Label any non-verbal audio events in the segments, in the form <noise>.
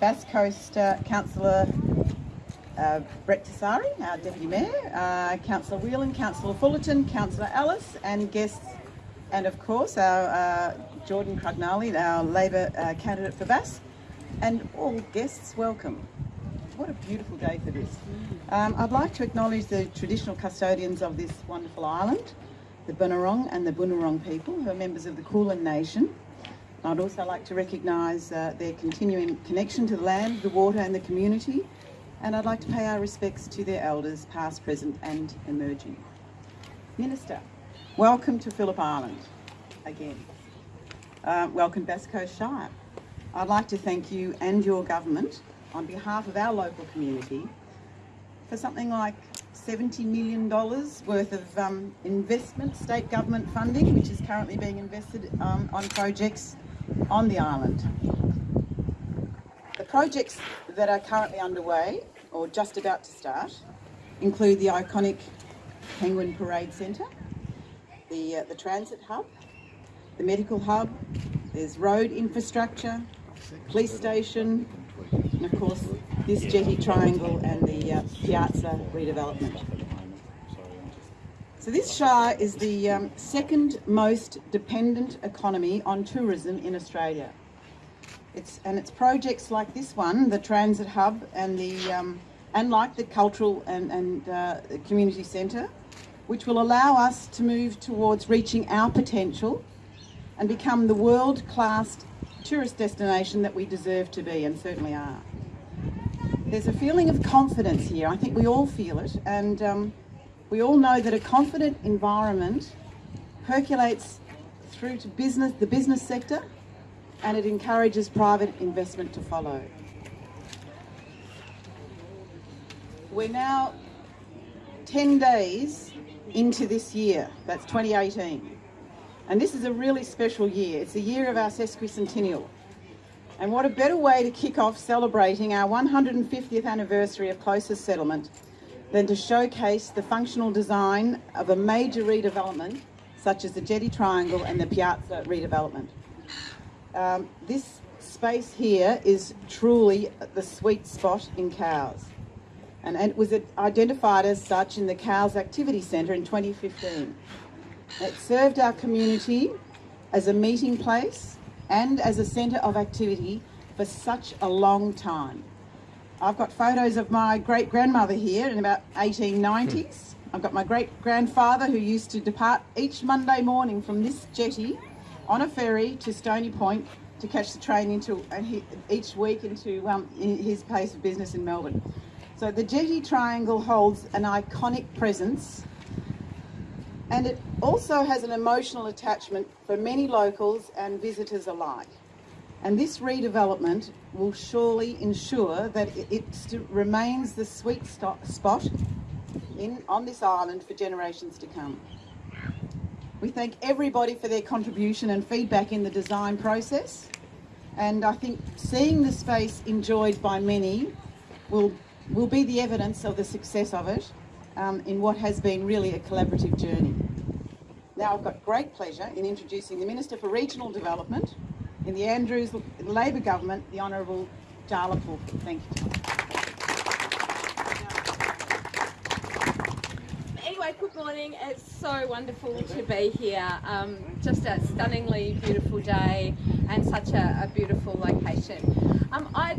Bass Coast uh, Councillor uh, Brett Tessari, our Deputy Mayor, uh, Councillor Whelan, Councillor Fullarton, Councillor Ellis, and guests, and of course our uh, Jordan Crugnale, our Labor uh, candidate for Bass, and all guests, welcome. What a beautiful day for this. Um, I'd like to acknowledge the traditional custodians of this wonderful island, the Bunurong and the Bunurong people, who are members of the Kulin Nation. I'd also like to recognise uh, their continuing connection to the land, the water and the community, and I'd like to pay our respects to their elders, past, present and emerging. Minister, welcome to Phillip Island again. Uh, welcome Bass Coast Shire. I'd like to thank you and your government on behalf of our local community for something like $70 million worth of um, investment, state government funding, which is currently being invested um, on projects on the island. The projects that are currently underway, or just about to start, include the iconic Penguin Parade Centre, the, uh, the transit hub, the medical hub, there's road infrastructure, police station, and of course this jetty triangle and the uh, piazza redevelopment. So this Shire is the um, second most dependent economy on tourism in Australia. It's, and it's projects like this one, the transit hub and the um, and like the cultural and, and uh, community centre, which will allow us to move towards reaching our potential and become the world-class tourist destination that we deserve to be and certainly are. There's a feeling of confidence here. I think we all feel it and um, we all know that a confident environment percolates through to business, the business sector and it encourages private investment to follow. We're now 10 days into this year, that's 2018. And this is a really special year. It's the year of our sesquicentennial. And what a better way to kick off celebrating our 150th anniversary of closest settlement than to showcase the functional design of a major redevelopment such as the Jetty Triangle and the Piazza redevelopment. Um, this space here is truly the sweet spot in Cowes and it was identified as such in the Cowes Activity Centre in 2015. It served our community as a meeting place and as a centre of activity for such a long time. I've got photos of my great grandmother here in about 1890s. I've got my great grandfather who used to depart each Monday morning from this jetty on a ferry to Stony Point to catch the train into uh, each week into um, his place of business in Melbourne. So the jetty triangle holds an iconic presence and it also has an emotional attachment for many locals and visitors alike. And this redevelopment will surely ensure that it remains the sweet spot in, on this island for generations to come. We thank everybody for their contribution and feedback in the design process. And I think seeing the space enjoyed by many will, will be the evidence of the success of it um, in what has been really a collaborative journey. Now I've got great pleasure in introducing the Minister for Regional Development in the Andrews Labor Government, the Honourable Pulford. Thank you. Anyway, good morning. It's so wonderful to be here. Um, just a stunningly beautiful day and such a, a beautiful location. Um, I'd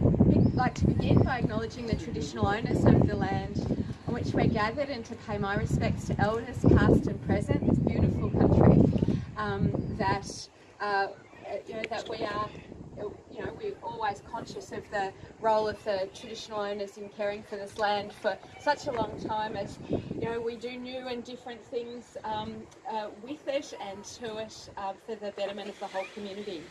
like to begin by acknowledging the traditional owners of the land on which we're gathered and to pay my respects to elders past and present, this beautiful country um, that, uh, you know, that we are you know, we're always conscious of the role of the traditional owners in caring for this land for such a long time as, you know, we do new and different things um, uh, with it and to it uh, for the betterment of the whole community.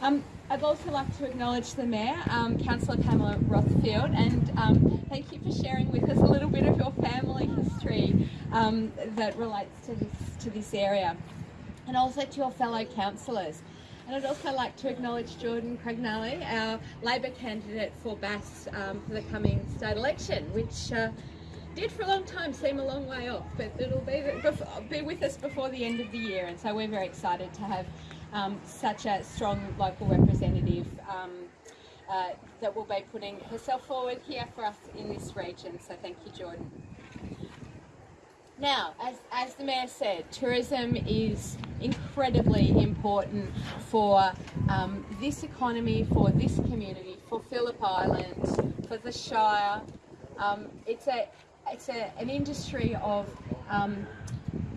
Um, I'd also like to acknowledge the Mayor, um, Councillor Pamela Rothfield, and um, thank you for sharing with us a little bit of your family history um, that relates to this, to this area. And also to your fellow councillors. And I'd also like to acknowledge Jordan Crugnale, our Labor candidate for Bass um, for the coming state election, which uh, did for a long time seem a long way off, but it'll be, be with us before the end of the year. And so we're very excited to have um, such a strong local representative um, uh, that will be putting herself forward here for us in this region. So thank you, Jordan. Now, as, as the Mayor said, tourism is incredibly important for um, this economy, for this community, for Phillip Island, for the Shire. Um, it's a, it's a, an industry of um,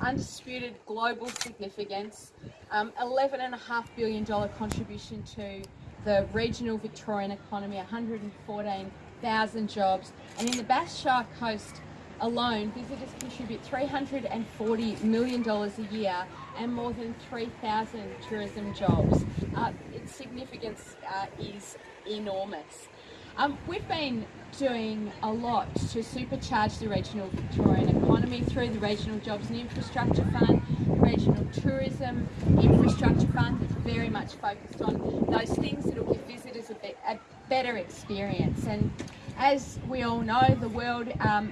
undisputed global significance, um, $11.5 billion contribution to the regional Victorian economy, 114,000 jobs, and in the Bass Shire Coast alone, visitors contribute $340 million a year and more than 3,000 tourism jobs. Uh, its significance uh, is enormous. Um, we've been doing a lot to supercharge the regional Victorian economy through the Regional Jobs and Infrastructure Fund, Regional Tourism Infrastructure Fund that's very much focused on those things that will give visitors a, be a better experience. And as we all know, the world um,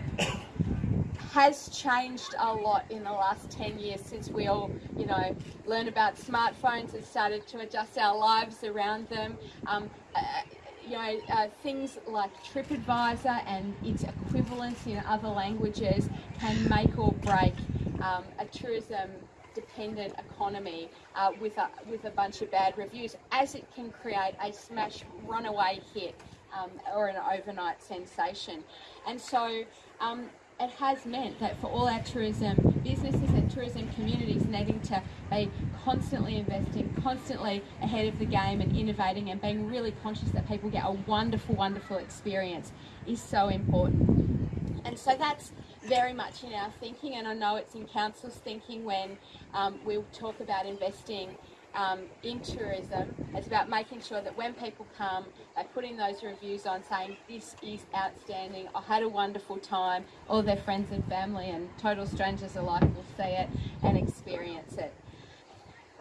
has changed a lot in the last 10 years since we all, you know, learned about smartphones and started to adjust our lives around them. Um, uh, you know, uh, things like TripAdvisor and its equivalents in other languages can make or break um, a tourism dependent economy uh, with, a, with a bunch of bad reviews, as it can create a smash runaway hit um, or an overnight sensation. And so um, it has meant that for all our tourism businesses and tourism communities needing to be constantly investing, constantly ahead of the game and innovating and being really conscious that people get a wonderful, wonderful experience is so important. And so that's very much in our thinking and I know it's in Council's thinking when um, we talk about investing um, in tourism. It's about making sure that when people come, they put in those reviews on saying, this is outstanding, I had a wonderful time. All their friends and family and total strangers alike will see it and experience it.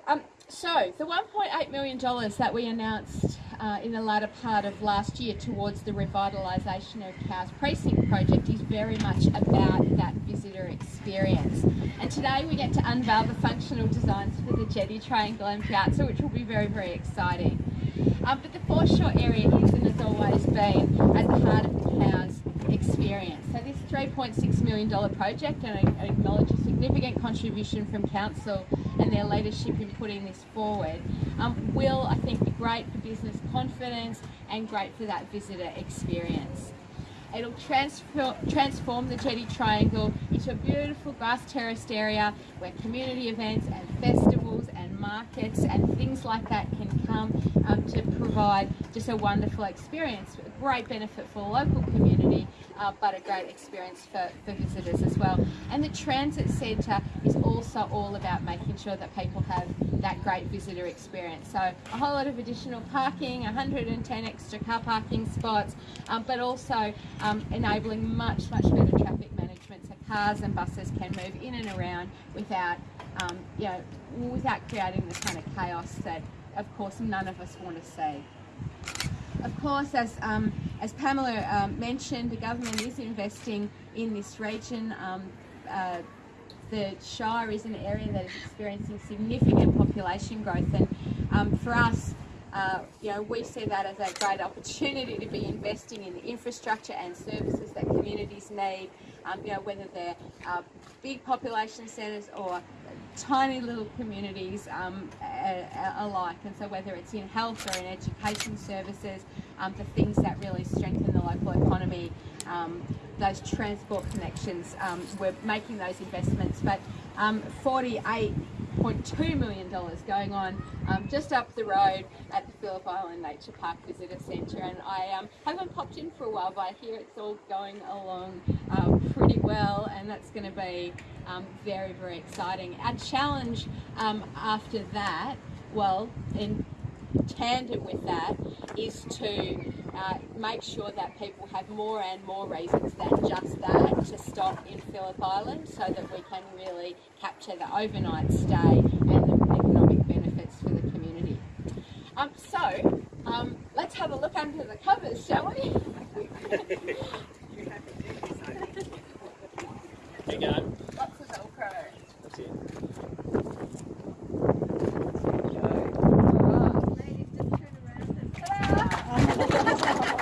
Um, so, the $1.8 million that we announced uh, in the latter part of last year towards the revitalisation of Cowes Precinct project is very much about that visitor experience. And today we get to unveil the functional designs for the jetty, triangle and piazza, which will be very, very exciting. Um, but the foreshore area is and has always been at the heart of the Cowes experience. So this $3.6 million project, and I acknowledge a significant contribution from Council and their leadership in putting this forward, um, will, I think, be great for business confidence and great for that visitor experience. It'll transform the Jetty Triangle into a beautiful grass terraced area where community events and festivals and markets and things like that can come um, to provide just a wonderful experience, a great benefit for the local community, uh, but a great experience for, for visitors as well. And the transit centre is also all about making sure that people have that great visitor experience. So a whole lot of additional parking, 110 extra car parking spots, um, but also um, enabling much, much better traffic management so cars and buses can move in and around without, um, you know, without creating the kind of chaos that, of course, none of us want to see. Of course, as, um, as Pamela um, mentioned, the government is investing in this region. Um, uh, the Shire is an area that is experiencing significant population growth and um, for us, uh, you know, we see that as a great opportunity to be investing in the infrastructure and services that communities need, um, you know, whether they're uh, big population centres or tiny little communities um, alike. And so whether it's in health or in education services, um, the things that really strengthen the local economy, um, those transport connections, um, we're making those investments. But um, 48 $1.2 million going on um, just up the road at the Phillip Island Nature Park Visitor Centre and I um, haven't popped in for a while but I hear it's all going along uh, pretty well and that's going to be um, very very exciting. Our challenge um, after that, well in tandem with that is to uh, make sure that people have more and more reasons than just that to stop in Phillip Island so that we can really capture the overnight stay and the economic benefits for the community. Um, so um, let's have a look under the covers, shall we? Here <laughs> you. ハハハハ!